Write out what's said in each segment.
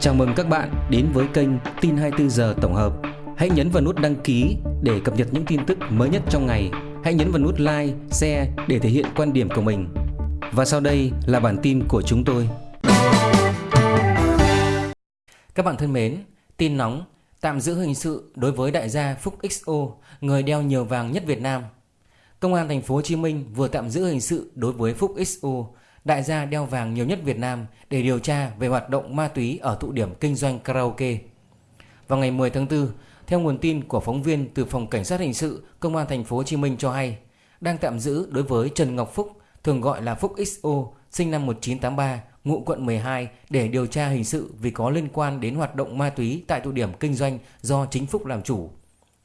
Chào mừng các bạn đến với kênh Tin 24 giờ tổng hợp. Hãy nhấn vào nút đăng ký để cập nhật những tin tức mới nhất trong ngày. Hãy nhấn vào nút like, share để thể hiện quan điểm của mình. Và sau đây là bản tin của chúng tôi. Các bạn thân mến, tin nóng tạm giữ hình sự đối với đại gia Phúc XO, người đeo nhiều vàng nhất Việt Nam. Công an thành phố Hồ Chí Minh vừa tạm giữ hình sự đối với Phúc XO, đại gia đeo vàng nhiều nhất Việt Nam để điều tra về hoạt động ma túy ở tụ điểm kinh doanh karaoke. Vào ngày 10 tháng 4, theo nguồn tin của phóng viên từ phòng cảnh sát hình sự Công an thành phố Hồ Chí Minh cho hay, đang tạm giữ đối với Trần Ngọc Phúc, thường gọi là Phúc XO, sinh năm 1983, ngụ quận 12 để điều tra hình sự vì có liên quan đến hoạt động ma túy tại tụ điểm kinh doanh do chính Phúc làm chủ.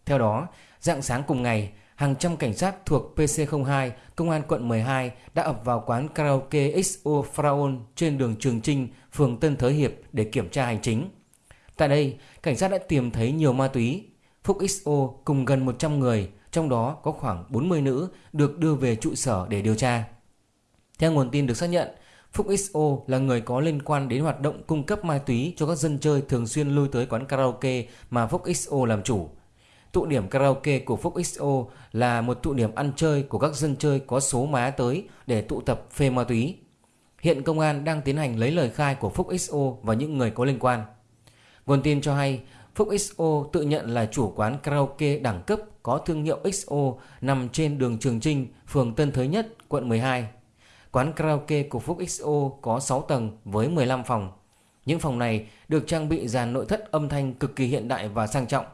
Theo đó, dạng sáng cùng ngày, hàng trăm cảnh sát thuộc PC02, Công an quận 12 đã ập vào quán karaoke XO Fraon trên đường Trường Trinh, phường Tân Thới Hiệp để kiểm tra hành chính. Tại đây, cảnh sát đã tìm thấy nhiều ma túy. Phúc XO cùng gần 100 người, trong đó có khoảng 40 nữ, được đưa về trụ sở để điều tra. Theo nguồn tin được xác nhận, Phúc XO là người có liên quan đến hoạt động cung cấp ma túy cho các dân chơi thường xuyên lui tới quán karaoke mà Phúc XO làm chủ. Tụ điểm karaoke của Phúc XO là một tụ điểm ăn chơi của các dân chơi có số má tới để tụ tập phê ma túy. Hiện công an đang tiến hành lấy lời khai của Phúc XO và những người có liên quan. Nguồn tin cho hay, Phúc XO tự nhận là chủ quán karaoke đẳng cấp có thương hiệu XO nằm trên đường Trường Trinh, phường Tân Thới Nhất, quận 12. Quán karaoke của Phúc XO có 6 tầng với 15 phòng. Những phòng này được trang bị dàn nội thất âm thanh cực kỳ hiện đại và sang trọng.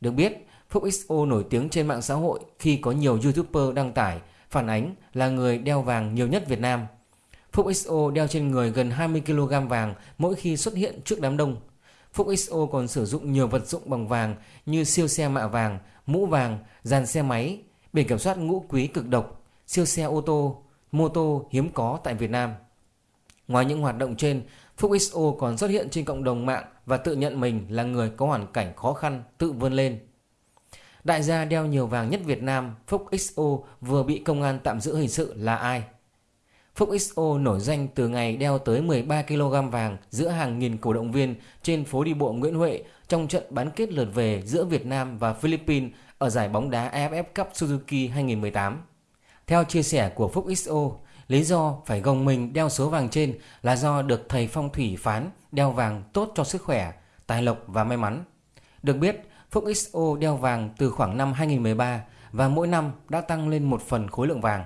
Được biết, Phúc XO nổi tiếng trên mạng xã hội khi có nhiều YouTuber đăng tải phản ánh là người đeo vàng nhiều nhất Việt Nam. Phúc XO đeo trên người gần 20kg vàng mỗi khi xuất hiện trước đám đông. Phúc XO còn sử dụng nhiều vật dụng bằng vàng như siêu xe mạ vàng, mũ vàng, dàn xe máy, biển kiểm soát ngũ quý cực độc, siêu xe ô tô, mô tô hiếm có tại Việt Nam. Ngoài những hoạt động trên, Phúc XO còn xuất hiện trên cộng đồng mạng và tự nhận mình là người có hoàn cảnh khó khăn, tự vươn lên. Đại gia đeo nhiều vàng nhất Việt Nam, Phúc XO vừa bị công an tạm giữ hình sự là ai? Phúc XO nổi danh từ ngày đeo tới 13kg vàng giữa hàng nghìn cổ động viên trên phố đi bộ Nguyễn Huệ trong trận bán kết lượt về giữa Việt Nam và Philippines ở giải bóng đá AFF Cup Suzuki 2018. Theo chia sẻ của Phúc XO, lý do phải gồng mình đeo số vàng trên là do được thầy phong thủy phán đeo vàng tốt cho sức khỏe, tài lộc và may mắn. Được biết, Phúc XO đeo vàng từ khoảng năm 2013 và mỗi năm đã tăng lên một phần khối lượng vàng.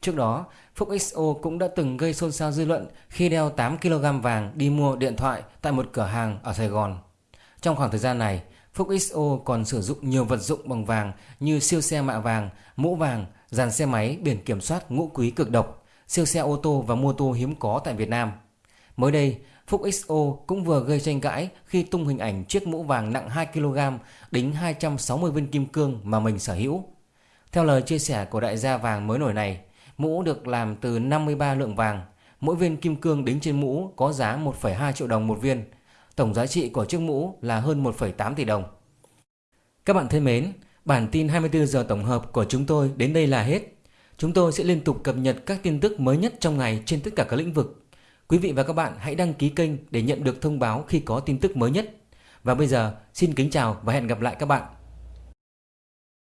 Trước đó, Phúc XO cũng đã từng gây xôn xao dư luận khi đeo 8kg vàng đi mua điện thoại tại một cửa hàng ở Sài Gòn. Trong khoảng thời gian này, Phúc XO còn sử dụng nhiều vật dụng bằng vàng như siêu xe mạ vàng, mũ vàng, dàn xe máy biển kiểm soát ngũ quý cực độc, siêu xe ô tô và mô tô hiếm có tại Việt Nam. Mới đây, Phúc XO cũng vừa gây tranh cãi khi tung hình ảnh chiếc mũ vàng nặng 2kg đính 260 viên kim cương mà mình sở hữu. Theo lời chia sẻ của đại gia vàng mới nổi này, mũ được làm từ 53 lượng vàng, mỗi viên kim cương đính trên mũ có giá 1,2 triệu đồng một viên. Tổng giá trị của chiếc mũ là hơn 1,8 tỷ đồng. Các bạn thân mến, bản tin 24 giờ tổng hợp của chúng tôi đến đây là hết. Chúng tôi sẽ liên tục cập nhật các tin tức mới nhất trong ngày trên tất cả các lĩnh vực. Quý vị và các bạn hãy đăng ký kênh để nhận được thông báo khi có tin tức mới nhất. Và bây giờ, xin kính chào và hẹn gặp lại các bạn.